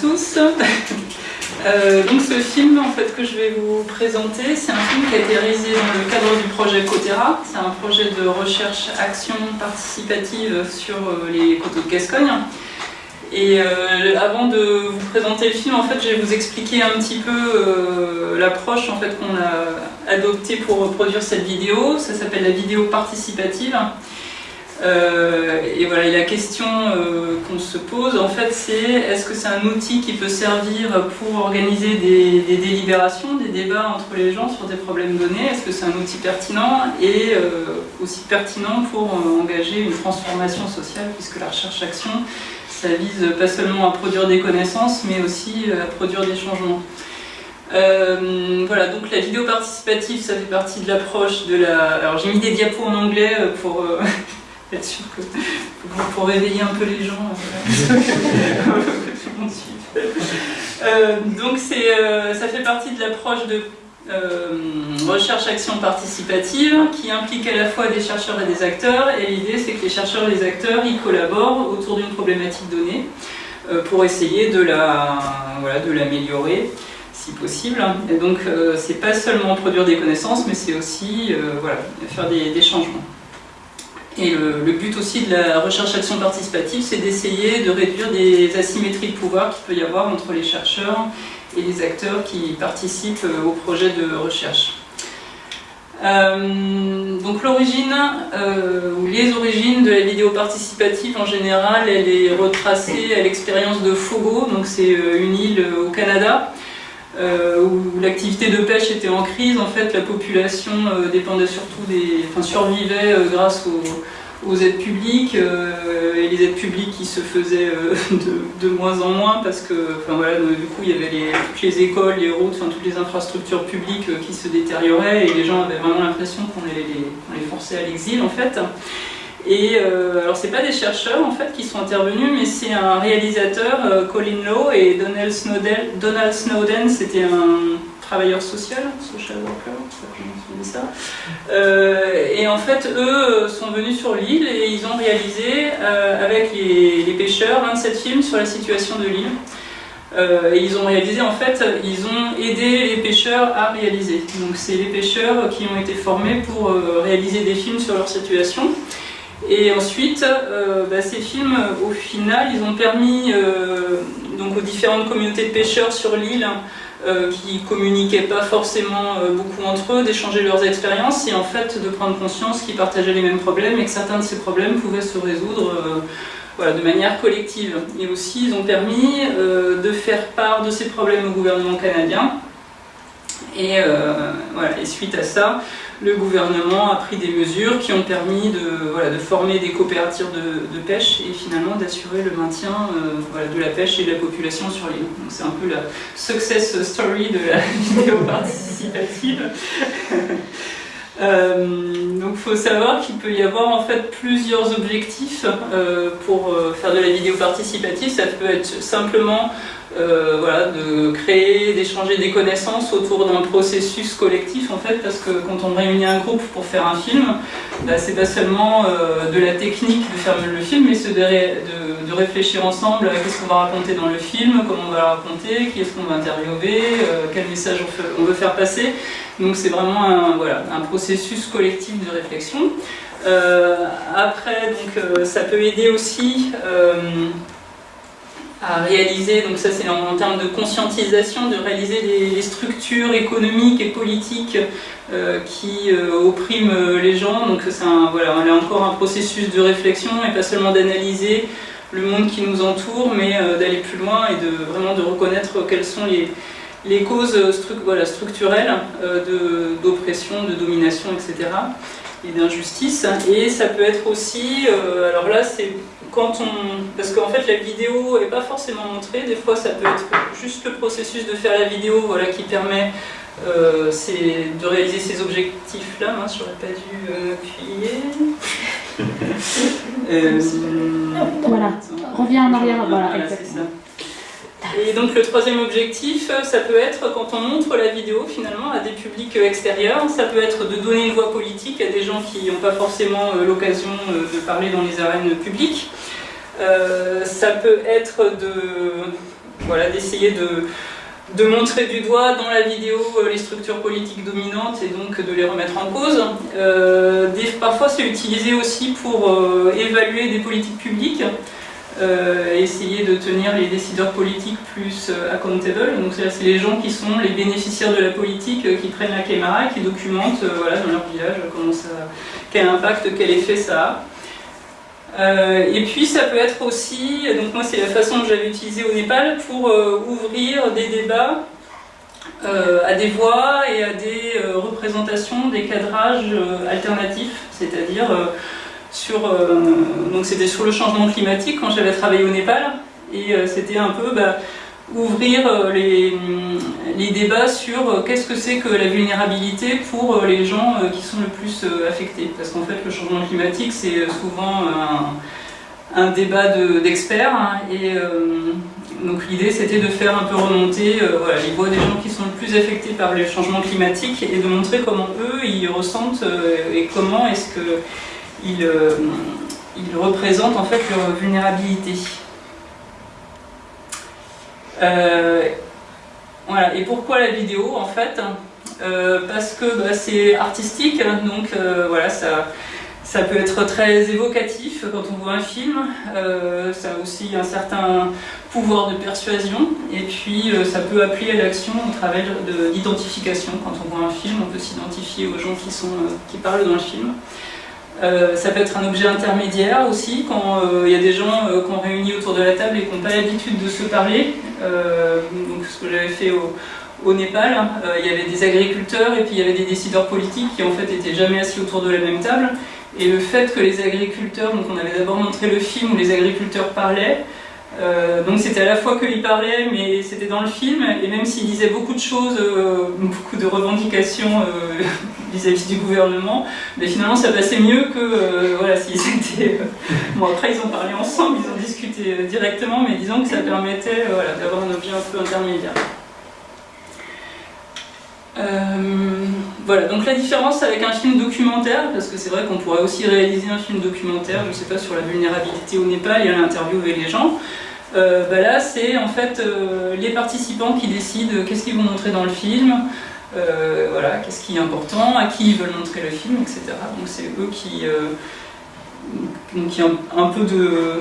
tous. Euh, donc ce film en fait que je vais vous présenter, c'est un film qui a été réalisé dans le cadre du projet Cotera. C'est un projet de recherche action participative sur euh, les coteaux de Gascogne. Et euh, avant de vous présenter le film, en fait, je vais vous expliquer un petit peu l'approche en fait qu'on a adoptée pour produire cette vidéo. Ça s'appelle la vidéo participative. Euh, et voilà, la question euh, qu'on se pose, en fait, c'est est-ce que c'est un outil qui peut servir pour organiser des, délibérations, des débats entre les gens sur des problèmes donnés? Est-ce que c'est un outil pertinent et euh, aussi pertinent pour engager une transformation sociale, puisque la recherche-action, ça vise pas seulement à produire des connaissances, mais aussi à produire des changements. voilà, donc la vidéo participative, ça fait partie de l'approche de la... Alors j'ai mis des diapos en anglais pour être sûr que pour réveiller un peu les gens, euh, euh, donc euh, ça fait partie de l'approche de recherche-action participative qui implique à la fois des chercheurs et des acteurs et l'idée c'est que les chercheurs et les acteurs ils collaborent autour d'une problématique donnée pour essayer de la voilà, de l'améliorer si possible. Et donc c'est pas seulement produire des connaissances mais c'est aussi voilà, faire des changements et le, but aussi de la recherche-action participative, c'est d'essayer de réduire des asymétries de pouvoir qu'il peut y avoir entre les chercheurs et les acteurs qui participent euh, au projet de recherche. Euh, donc l'origine, euh, ou les origines de la vidéo participative en général, elle est retracée à l'expérience de Fogo, donc c'est une île au Canada, euh, où l'activité de pêche était en crise, en fait la population euh, dépendait surtout des, enfin, survivait euh, grâce aux, aides publiques et les aides publiques qui se faisaient de, moins en moins parce que enfin, voilà, du coup il y avait les, toutes les écoles, les routes, enfin, toutes les infrastructures publiques qui se détérioraient et les gens avaient vraiment l'impression qu'on les, les, forçait à l'exil en fait. Et euh, alors c'est pas des chercheurs en fait qui sont intervenus, mais c'est un réalisateur, euh, Colin Lowe et Donald Snowden. Donald Snowden, c'était un travailleur social, social worker, ça. Euh, et en fait, eux sont venus sur l'île et ils ont réalisé avec les, les, pêcheurs un de ces films sur la situation de l'île. et ils ont réalisé, en fait, ils ont aidé les pêcheurs à réaliser. Donc c'est les pêcheurs qui ont été formés pour réaliser des films sur leur situation. Et ensuite, euh, bah, ces films, au final, ils ont permis euh, donc aux différentes communautés de pêcheurs sur l'île, euh, qui communiquaient pas forcément beaucoup entre eux, d'échanger leurs expériences et en fait de prendre conscience qu'ils partageaient les mêmes problèmes et que certains de ces problèmes pouvaient se résoudre voilà, de manière collective. Et aussi, ils ont permis de faire part de ces problèmes au gouvernement canadien. Et, voilà, et suite à ça, le gouvernement a pris des mesures qui ont permis de, former des coopératives de, pêche et finalement d'assurer le maintien euh, de la pêche et de la population sur l'île. C'est un peu la success story de la vidéo participative. Euh, donc il faut savoir qu'il peut y avoir en fait plusieurs objectifs euh, pour faire de la vidéo participative. Ça peut être simplement euh, voilà, de créer, d'échanger des connaissances autour d'un processus collectif en fait, parce que quand on réunit un groupe pour faire un film, bah, c'est pas seulement euh, de la technique de faire le film, mais c'est de, de, réfléchir ensemble à qu'est-ce qu'on va raconter dans le film, comment on va le raconter, qui est-ce qu'on va interviewer, euh, quel message on, veut faire passer. Donc c'est vraiment un, voilà, un processus collectif de réflexion. après, donc, ça peut aider aussi à réaliser, donc ça c'est en, termes de conscientisation, de réaliser des, structures économiques et politiques euh, qui euh, oppriment les gens. Donc c'est voilà, encore un processus de réflexion et pas seulement d'analyser le monde qui nous entoure, mais euh, d'aller plus loin et de vraiment de reconnaître quelles sont les, les causes voilà, structurelles d'oppression, de, domination, etc. et d'injustice. Et ça peut être aussi, alors là c'est quand on... Parce qu'en fait la vidéo n'est pas forcément montrée, des fois ça peut être juste le processus de faire la vidéo voilà, qui permet euh, de réaliser ces objectifs-là, hein, j'aurais pas dû euh, m'appuyer. euh, voilà, reviens en arrière, voilà, exactement. Et donc le troisième objectif, ça peut être quand on montre la vidéo finalement à des publics extérieurs, ça peut être de donner une voix politique à des gens qui n'ont pas forcément euh, l'occasion de parler dans les arènes publiques, euh, ça peut être de d'essayer de, de montrer du doigt dans la vidéo les structures politiques dominantes et donc de les remettre en cause. parfois c'est utilisé aussi pour évaluer des politiques publiques. Euh, essayer de tenir les décideurs politiques plus euh, accountable. Donc c'est les gens qui sont les bénéficiaires de la politique, euh, qui prennent la caméra et qui documentent voilà, dans leur village comment ça, quel impact, quel effet ça a. et puis ça peut être aussi, donc moi c'est la façon que j'avais utilisée au Népal pour ouvrir des débats à des voix et à des représentations, des cadrages alternatifs, c'est-à-dire sur, euh, c'était sur le changement climatique quand j'avais travaillé au Népal et euh, c'était un peu bah, ouvrir euh, les, débats sur qu'est-ce que c'est que la vulnérabilité pour les gens qui sont le plus affectés. Parce qu'en fait, le changement climatique, c'est souvent un, débat d'experts. Hein, et donc l'idée, c'était de faire un peu remonter voilà, les voix des gens qui sont le plus affectés par les changements climatiques et de montrer comment eux, ils ressentent et comment est-ce que il, euh, il, représente en fait leur vulnérabilité. Euh, voilà. Et pourquoi la vidéo en fait? Euh, Parce que bah, c'est artistique, donc voilà, ça, ça peut être très évocatif quand on voit un film, ça a aussi un certain pouvoir de persuasion, et puis ça peut appeler à l'action au travers d'identification. Quand on voit un film, on peut s'identifier aux gens qui, sont, qui parlent dans le film. Euh, ça peut être un objet intermédiaire aussi, quand euh, il y a des gens euh, qu'on réunit autour de la table et qui n'ont pas l'habitude de se parler. donc ce que j'avais fait au, Népal, il y avait des agriculteurs et puis il y avait des décideurs politiques qui en fait étaient jamais assis autour de la même table. Et le fait que les agriculteurs, donc on avait d'abord montré le film où les agriculteurs parlaient, euh, donc c'était à la fois qu'il parlait, mais c'était dans le film, et même s'il disait beaucoup de choses, euh, beaucoup de revendications euh, vis-à-vis du gouvernement, mais finalement ça passait mieux que voilà, s'ils étaient... bon après ils ont parlé ensemble, ils ont discuté directement, mais disons que ça permettait voilà, d'avoir un objet un peu intermédiaire. voilà, donc la différence avec un film documentaire, parce que c'est vrai qu'on pourrait aussi réaliser un film documentaire, je ne sais pas, sur la vulnérabilité au Népal et à interviewer les gens, euh, bah là c'est en fait euh, les participants qui décident qu'est-ce qu'ils vont montrer dans le film, euh, voilà, qu'est-ce qui est important, à qui ils veulent montrer le film, etc. Donc c'est eux qui, ont un peu de,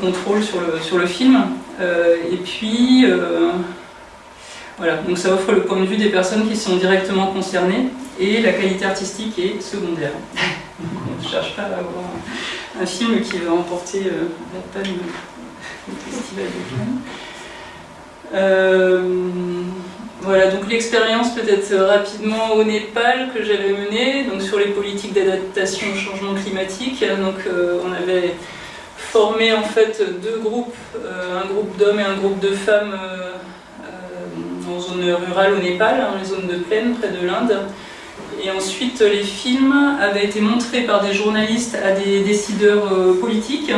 contrôle sur le, film. et puis voilà, donc ça offre le point de vue des personnes qui sont directement concernées et la qualité artistique est secondaire. on ne cherche pas à avoir un, film qui va emporter la Festival de euh, voilà, donc l'expérience peut-être rapidement au Népal que j'avais menée, donc sur les politiques d'adaptation au changement climatique. Donc euh, on avait formé en fait deux groupes, euh, un groupe d'hommes et un groupe de femmes en zone rurale au Népal, dans les zones de plaine près de l'Inde. Et ensuite, les films avaient été montrés par des journalistes à des décideurs politiques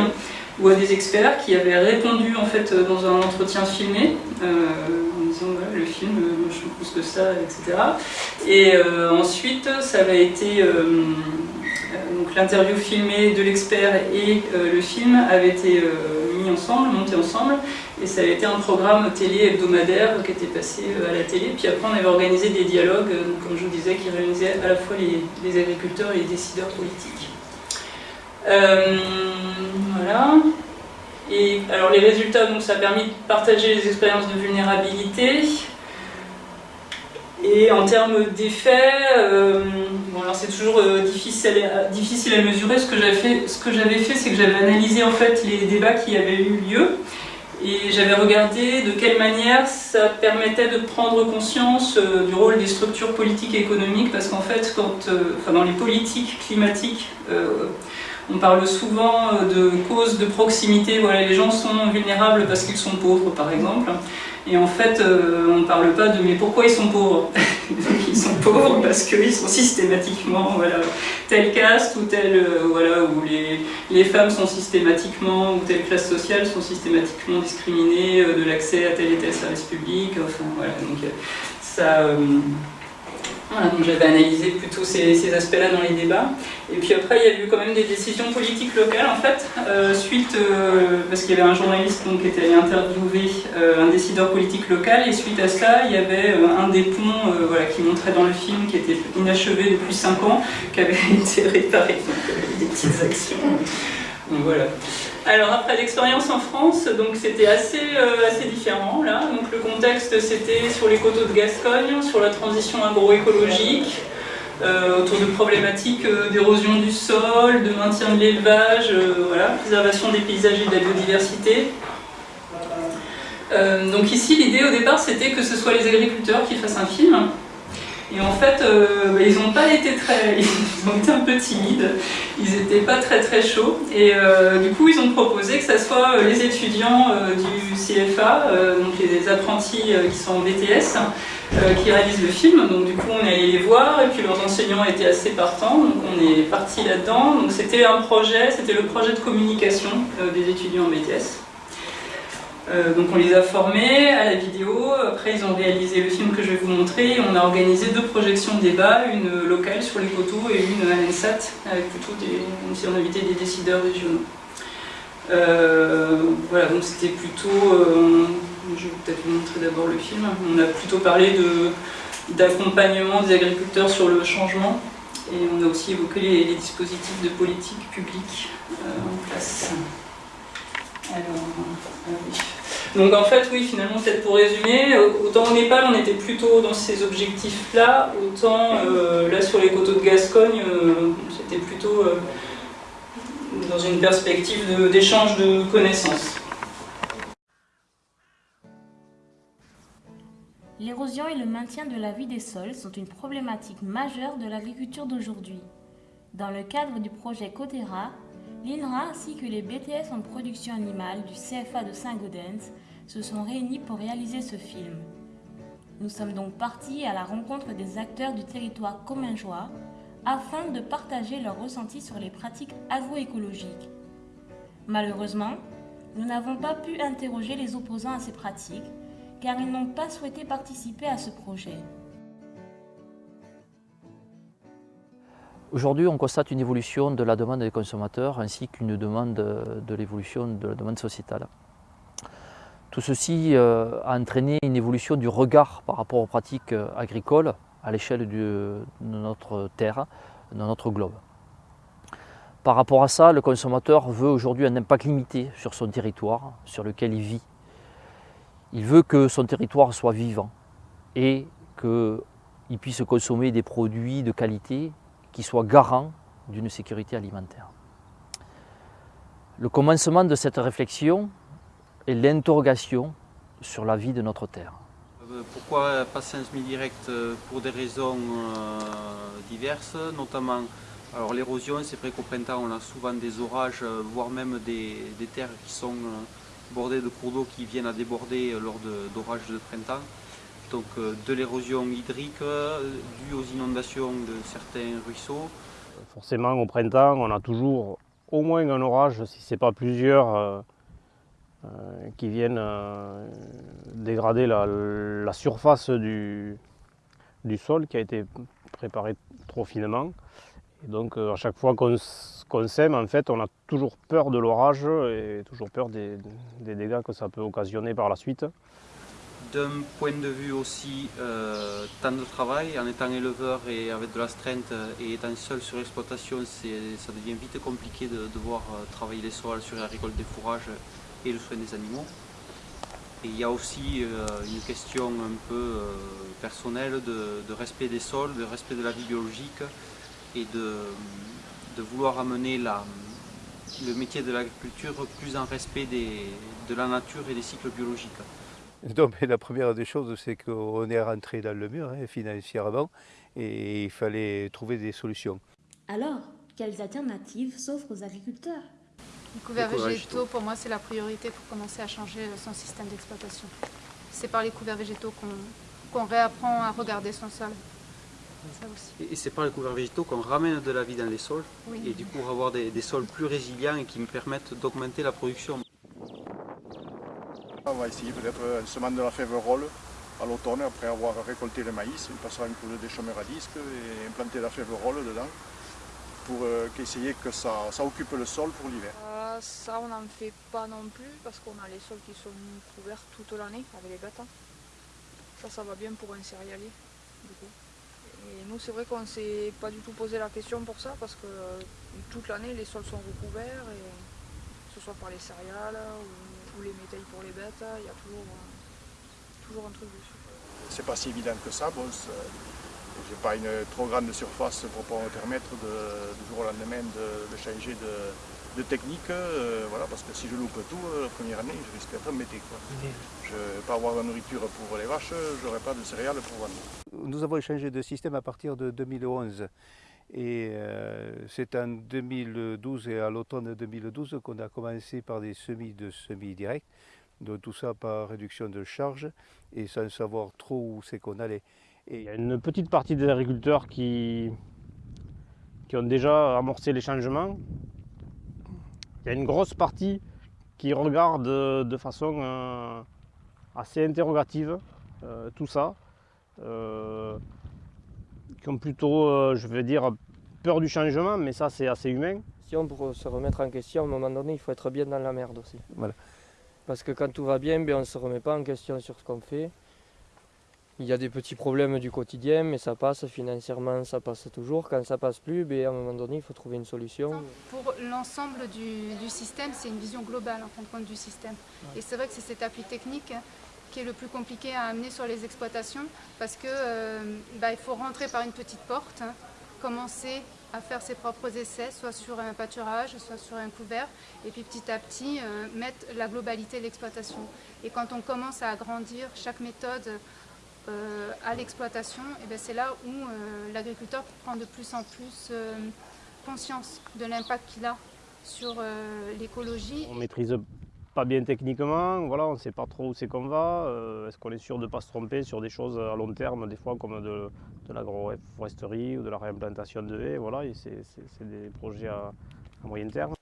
ou à des experts qui avaient répondu en fait dans un entretien filmé euh, en disant le film, euh, je pense que ça, etc. Et euh, ensuite, ça avait été donc l'interview filmée de l'expert et le film avait été mis ensemble, monté ensemble, et ça avait été un programme télé hebdomadaire qui était passé à la télé. Puis après, on avait organisé des dialogues, comme je vous disais, qui réunisaient à la fois les agriculteurs et les décideurs politiques. Euh, Et alors les résultats, donc ça a permis de partager les expériences de vulnérabilité. Et en termes d'effets, euh, c'est toujours euh, difficile, à, mesurer. Ce que j'avais fait, c'est que j'avais analysé en fait les débats qui avaient eu lieu et j'avais regardé de quelle manière ça permettait de prendre conscience du rôle des structures politiques et économiques, parce qu'en fait, quand, enfin, dans les politiques climatiques, on parle souvent euh, de causes de proximité, voilà, les gens sont vulnérables parce qu'ils sont pauvres par exemple. Et en fait, euh, on ne parle pas de mais pourquoi ils sont pauvres? Ils sont pauvres parce qu'ils sont systématiquement voilà, telle caste ou telle, euh, voilà, où les, les, femmes sont systématiquement, ou telle classe sociale sont systématiquement discriminées de l'accès à tel et tel service public. Enfin voilà, donc ça Donc j'avais analysé plutôt ces, aspects-là dans les débats. Et puis après, il y a eu quand même des décisions politiques locales, en fait, euh, suite, euh, parce qu'il y avait un journaliste donc, qui était allé interviewer euh, un décideur politique local, et suite à cela, il y avait un des ponts voilà, qui montrait dans le film, qui était inachevé depuis 5 ans, qui avait été réparé. Donc, des petites actions. Donc voilà. Alors après l'expérience en France, donc c'était assez, euh, assez différent là. Donc le contexte c'était sur les coteaux de Gascogne, sur la transition agroécologique, euh, autour de problématiques euh, d'érosion du sol, de maintien de l'élevage, voilà, préservation des paysages et de la biodiversité. donc ici l'idée au départ c'était que ce soit les agriculteurs qui fassent un film. Et en fait, euh, bah, ils n'ont pas été très, ils ont été un peu timides, ils n'étaient pas très très chauds. Et euh, du coup, ils ont proposé que ce soit euh, les étudiants du CFA, donc les apprentis qui sont en BTS, qui réalisent le film. Donc du coup, on est allé les voir et puis leurs enseignants étaient assez partants, donc on est parti là-dedans. Donc c'était un projet, c'était le projet de communication des étudiants en BTS. Euh, donc on les a formés à la vidéo, après ils ont réalisé le film que je vais vous montrer, on a organisé deux projections de débat, une locale sur les coteaux et une à l'ENSAT, avec plutôt des, on a invité des décideurs régionaux. Euh, voilà, donc c'était plutôt, euh, je vais peut-être vous montrer d'abord le film, on a plutôt parlé d'accompagnement des agriculteurs sur le changement, et on a aussi évoqué les, dispositifs de politique publique en place. Alors, Donc en fait, oui, finalement, peut-être pour résumer, autant au Népal, on était plutôt dans ces objectifs-là, autant euh, là sur les coteaux de Gascogne, euh, c'était plutôt euh, dans une perspective d'échange de, connaissances. L'érosion et le maintien de la vie des sols sont une problématique majeure de l'agriculture d'aujourd'hui. Dans le cadre du projet Cotera, L'INRA ainsi que les BTS en production animale du CFA de Saint-Gaudens se sont réunis pour réaliser ce film. Nous sommes donc partis à la rencontre des acteurs du territoire commingeois afin de partager leurs ressentis sur les pratiques agroécologiques. Malheureusement, nous n'avons pas pu interroger les opposants à ces pratiques car ils n'ont pas souhaité participer à ce projet. Aujourd'hui, on constate une évolution de la demande des consommateurs ainsi qu'une demande de l'évolution de la demande sociétale. Tout ceci euh, a entraîné une évolution du regard par rapport aux pratiques euh, agricoles à l'échelle de notre terre, de notre globe. Par rapport à ça, le consommateur veut aujourd'hui un impact limité sur son territoire sur lequel il vit. Il veut que son territoire soit vivant et qu'il puisse consommer des produits de qualité qui soit garant d'une sécurité alimentaire. Le commencement de cette réflexion est l'interrogation sur la vie de notre terre. Euh, pourquoi passer en semi-direct euh, Pour des raisons euh, diverses, notamment l'érosion, c'est vrai qu'au printemps on a souvent des orages, voire même des, des terres qui sont bordées de cours d'eau qui viennent à déborder lors d'orages de, printemps donc de l'érosion hydrique due aux inondations de certains ruisseaux. Forcément au printemps on a toujours au moins un orage, si ce n'est pas plusieurs, euh, qui viennent dégrader la, surface du, sol qui a été préparé trop finement. Et donc à chaque fois qu'on sème, en fait, on a toujours peur de l'orage et toujours peur des, dégâts que ça peut occasionner par la suite. D'un point de vue aussi euh, temps de travail, en étant éleveur et avec de la strength et étant seul sur l'exploitation, ça devient vite compliqué de devoir euh, travailler les sols sur la récolte des fourrages et le soin des animaux. Et il y a aussi euh, une question un peu personnelle de, respect des sols, de respect de la vie biologique et de, vouloir amener le métier de l'agriculture plus en respect de la nature et des cycles biologiques. Donc, la première des choses, c'est qu'on est rentré dans le mur hein, financièrement et il fallait trouver des solutions. Alors, quelles alternatives s'offrent aux agriculteurs? Les couverts végétaux, pour moi, c'est la priorité pour commencer à changer son système d'exploitation. C'est par les couverts végétaux qu'on réapprend à regarder son sol. Et c'est par les couverts végétaux qu'on ramène de la vie dans les sols et du coup avoir des, des sols plus résilients et qui me permettent d'augmenter la production. On va essayer peut-être un semaine de la fève rôle à l'automne, après avoir récolté le maïs, on passera une couche de chômeurs à disque et implanter la févrole dedans pour euh, essayer que ça, occupe le sol pour l'hiver. Euh, ça on n'en fait pas non plus parce qu'on a les sols qui sont couverts toute l'année avec les bêtes. Ça, ça va bien pour un céréalier. Et nous c'est vrai qu'on ne s'est pas du tout posé la question pour ça parce que euh, toute l'année les sols sont recouverts, et, que ce soit par les céréales ou, les métailles pour les bêtes, il y a toujours, toujours un truc dessus. C'est pas si évident que ça, je n'ai pas une trop grande surface pour pouvoir me permettre de, du jour au lendemain de, changer de, technique, euh, voilà, parce que si je loupe tout, euh, la première année, je risque d'être embêté. Je ne vais pas avoir de nourriture pour les vaches, je n'aurai pas de céréales pour vendre. Nous avons changé de système à partir de 2011. Et euh, c'est en 2012 et à l'automne 2012 qu'on a commencé par des semis de semis directs. Donc tout ça par réduction de charge et sans savoir trop où c'est qu'on allait. Et il y a une petite partie des agriculteurs qui, qui ont déjà amorcé les changements. Il y a une grosse partie qui regarde de façon euh, assez interrogative euh, tout ça. Euh, qui ont plutôt, je vais dire, peur du changement, mais ça c'est assez humain. Si on pour se remettre en question, à un moment donné, il faut être bien dans la merde aussi. Voilà. Parce que quand tout va bien, ben, on ne se remet pas en question sur ce qu'on fait. Il y a des petits problèmes du quotidien, mais ça passe financièrement, ça passe toujours. Quand ça passe plus, ben, à un moment donné, il faut trouver une solution. Pour l'ensemble du, système, c'est une vision globale en fin de compte du système. Et c'est vrai que c'est cet appui technique hein, qui est le plus compliqué à amener sur les exploitations parce qu'il euh, bah, faut rentrer par une petite porte, hein, commencer à faire ses propres essais, soit sur un pâturage, soit sur un couvert, et puis petit à petit euh, mettre la globalité de l'exploitation. Et quand on commence à agrandir chaque méthode euh, à l'exploitation, et ben, c'est là où euh, l'agriculteur prend de plus en plus euh, conscience de l'impact qu'il a sur l'écologie. On maîtrise pas bien techniquement, voilà, on ne sait pas trop où c'est qu'on va, est-ce qu'on est sûr de ne pas se tromper sur des choses à long terme, des fois comme de, de l'agroforesterie ou de la réimplantation de haies, voilà, et c'est des projets à moyen terme.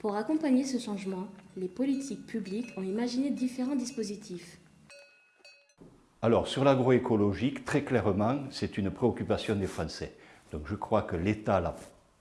Pour accompagner ce changement, les politiques publiques ont imaginé différents dispositifs. Alors, sur l'agroécologique, très clairement, c'est une préoccupation des Français. Donc je crois que l'État l'a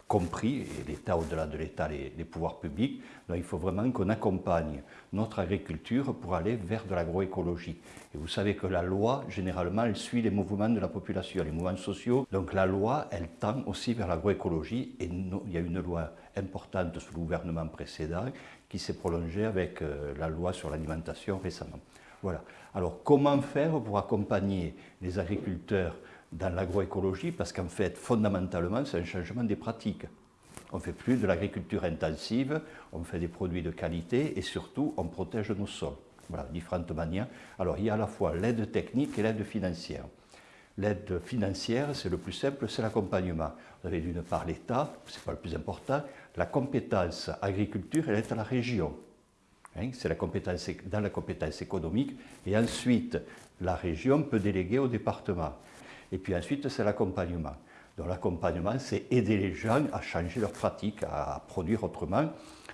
compris, et l'État, au-delà de l'État, les, pouvoirs publics, donc il faut vraiment qu'on accompagne notre agriculture pour aller vers de l'agroécologie. Et vous savez que la loi, généralement, elle suit les mouvements de la population, les mouvements sociaux. Donc la loi, elle tend aussi vers l'agroécologie, et il y a une loi importante sous le gouvernement précédent qui s'est prolongée avec euh, la loi sur l'alimentation récemment. Voilà. Alors comment faire pour accompagner les agriculteurs dans l'agroécologie? Parce qu'en fait, fondamentalement, c'est un changement des pratiques. On ne fait plus de l'agriculture intensive, on fait des produits de qualité et surtout on protège nos sols. Voilà, différentes manières. Alors il y a à la fois l'aide technique et l'aide financière. L'aide financière, c'est le plus simple, c'est l'accompagnement. Vous avez d'une part l'État, ce n'est pas le plus important, la compétence agriculture, elle est à la région. Hein, c'est la compétence, dans la compétence économique. Et ensuite, la région peut déléguer au département. Et puis ensuite, c'est l'accompagnement. Donc l'accompagnement, c'est aider les gens à changer leurs pratiques, à produire autrement.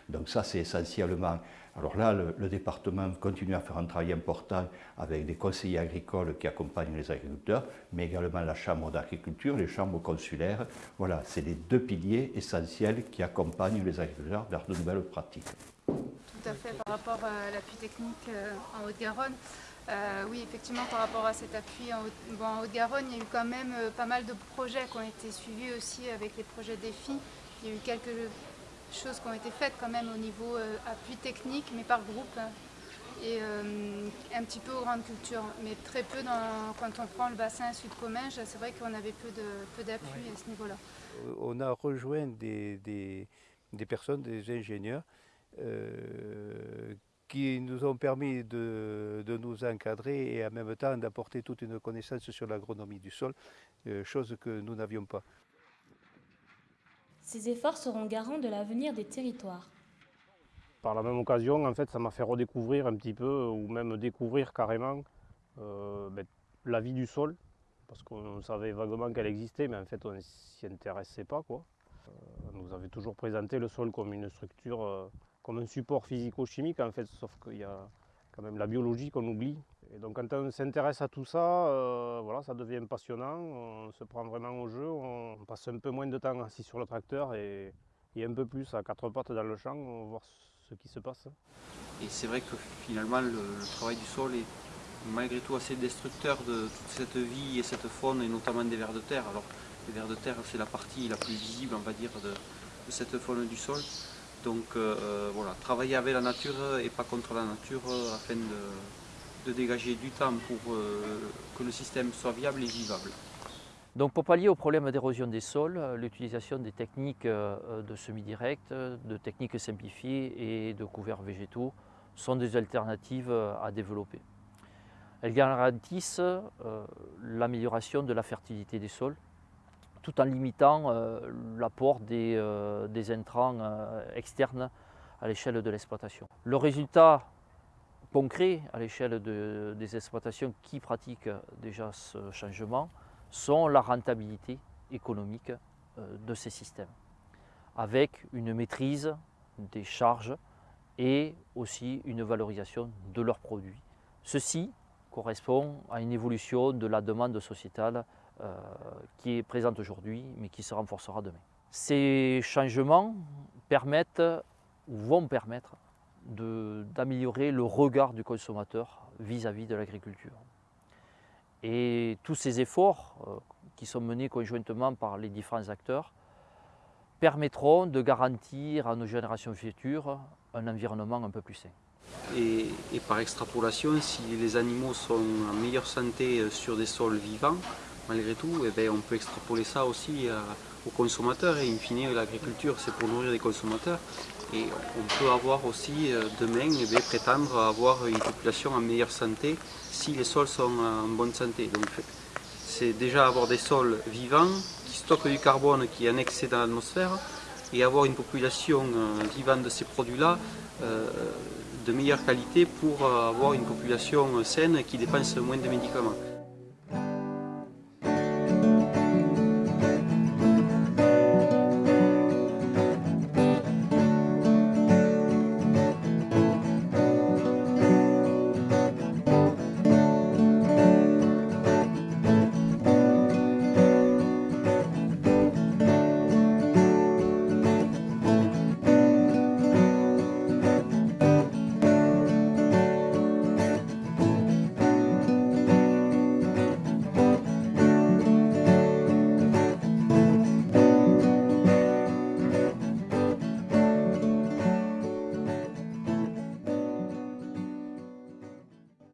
Donc ça, c'est essentiellement... Alors là, le, département continue à faire un travail important avec des conseillers agricoles qui accompagnent les agriculteurs, mais également la chambre d'agriculture, les chambres consulaires. Voilà, c'est les deux piliers essentiels qui accompagnent les agriculteurs vers de nouvelles pratiques. Tout à fait, par rapport à l'appui technique euh, en Haute-Garonne, euh, oui, effectivement, par rapport à cet appui en Haute-Garonne, il y a eu quand même euh, pas mal de projets qui ont été suivis aussi avec les projets défis. Il y a eu quelques choses qui ont été faites quand même au niveau appui technique, mais par groupe, hein, et un petit peu aux grandes cultures, mais très peu dans, quand on prend le bassin sud-comminges, c'est vrai qu'on avait peu d'appui peu à ce niveau-là. On a rejoint des, des personnes, des ingénieurs, euh, qui nous ont permis de, nous encadrer et en même temps d'apporter toute une connaissance sur l'agronomie du sol, euh, chose que nous n'avions pas. Ces efforts seront garants de l'avenir des territoires. Par la même occasion, en fait, ça m'a fait redécouvrir un petit peu, ou même découvrir carrément, euh, ben, la vie du sol, parce qu'on savait vaguement qu'elle existait, mais en fait, on ne s'y intéressait pas. Quoi. on nous avait toujours présenté le sol comme une structure comme un support physico-chimique en fait, sauf qu'il y a quand même la biologie qu'on oublie. Et donc quand on s'intéresse à tout ça, voilà, ça devient passionnant, on se prend vraiment au jeu, on passe un peu moins de temps assis sur le tracteur et, un peu plus à quatre pattes dans le champ, on va voir ce qui se passe. Et c'est vrai que finalement le, travail du sol est malgré tout assez destructeur de toute cette vie et cette faune et notamment des vers de terre. Alors les vers de terre c'est la partie la plus visible on va dire de, cette faune du sol. Donc euh, euh, voilà, travailler avec la nature et pas contre la nature euh, afin de, dégager du temps pour que le système soit viable et vivable. Donc pour pallier au problème d'érosion des sols, l'utilisation des techniques de semi-direct, de techniques simplifiées et de couverts végétaux sont des alternatives à développer. Elles garantissent l'amélioration de la fertilité des sols, tout en limitant euh, l'apport des, euh, intrants euh, externes à l'échelle de l'exploitation. Le résultat concret à l'échelle des exploitations qui pratiquent déjà ce changement sont la rentabilité économique de ces systèmes, avec une maîtrise des charges et aussi une valorisation de leurs produits. Ceci correspond à une évolution de la demande sociétale euh, qui est présente aujourd'hui, mais qui se renforcera demain. Ces changements permettent ou vont permettre d'améliorer le regard du consommateur vis-à-vis de l'agriculture. Et tous ces efforts euh, qui sont menés conjointement par les différents acteurs permettront de garantir à nos générations futures un environnement un peu plus sain. Et, par extrapolation, si les animaux sont en meilleure santé euh, sur des sols vivants, malgré tout, eh ben, on peut extrapoler ça aussi aux consommateurs et in fine l'agriculture c'est pour nourrir les consommateurs et on peut avoir aussi euh, demain eh prétendre avoir une population en meilleure santé si les sols sont en bonne santé. Donc c'est déjà avoir des sols vivants qui stockent du carbone qui est annexé dans l'atmosphère et avoir une population euh, vivante de ces produits-là de meilleure qualité pour avoir une population saine qui dépense moins de médicaments.